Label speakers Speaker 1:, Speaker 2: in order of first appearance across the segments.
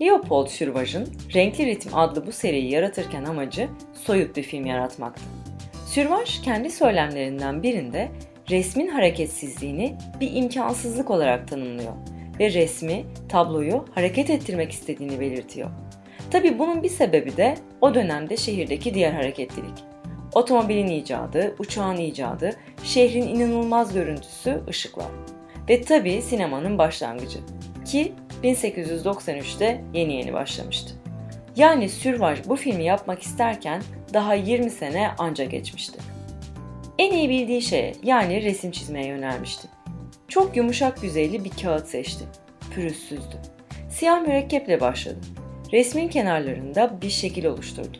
Speaker 1: Leopold Sürvaj'ın Renkli Ritim adlı bu seriyi yaratırken amacı soyut bir film yaratmaktı. Sürvaj kendi söylemlerinden birinde resmin hareketsizliğini bir imkansızlık olarak tanımlıyor ve resmi, tabloyu hareket ettirmek istediğini belirtiyor. Tabi bunun bir sebebi de o dönemde şehirdeki diğer hareketlilik. Otomobilin icadı, uçağın icadı, şehrin inanılmaz görüntüsü, ışıklar. Ve tabi sinemanın başlangıcı ki 1893'te yeni yeni başlamıştı. Yani Sürvaj bu filmi yapmak isterken daha 20 sene anca geçmişti. En iyi bildiği şeye yani resim çizmeye yönelmişti. Çok yumuşak yüzeyli bir kağıt seçti. Pürüzsüzdü. Siyah mürekkeple başladı. Resmin kenarlarında bir şekil oluşturdu.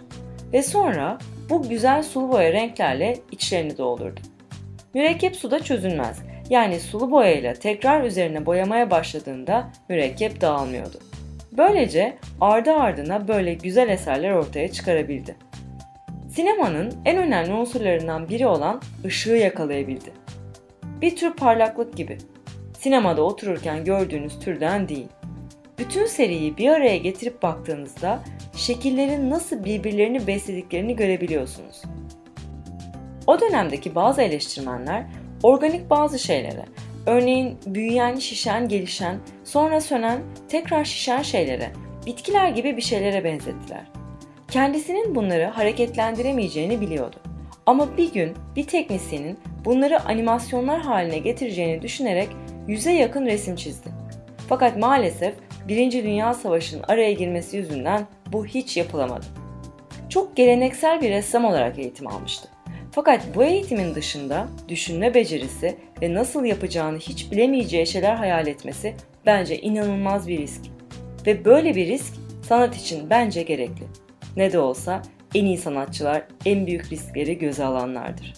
Speaker 1: Ve sonra bu güzel sulu boya renklerle içlerini doldurdu. Mürekkep suda çözünmez. Yani sulu boyayla tekrar üzerine boyamaya başladığında mürekkep dağılmıyordu. Böylece ardı ardına böyle güzel eserler ortaya çıkarabildi. Sinemanın en önemli unsurlarından biri olan ışığı yakalayabildi. Bir tür parlaklık gibi. Sinemada otururken gördüğünüz türden değil. Bütün seriyi bir araya getirip baktığınızda şekillerin nasıl birbirlerini beslediklerini görebiliyorsunuz. O dönemdeki bazı eleştirmenler organik bazı şeylere, örneğin büyüyen, şişen, gelişen, sonra sönen, tekrar şişen şeylere, bitkiler gibi bir şeylere benzettiler. Kendisinin bunları hareketlendiremeyeceğini biliyordu. Ama bir gün bir teknisyenin bunları animasyonlar haline getireceğini düşünerek yüze yakın resim çizdi. Fakat maalesef Birinci Dünya Savaşı'nın araya girmesi yüzünden bu hiç yapılamadı. Çok geleneksel bir ressam olarak eğitim almıştı. Fakat bu eğitimin dışında düşünme becerisi ve nasıl yapacağını hiç bilemeyeceği şeyler hayal etmesi bence inanılmaz bir risk. Ve böyle bir risk sanat için bence gerekli. Ne de olsa en iyi sanatçılar en büyük riskleri göze alanlardır.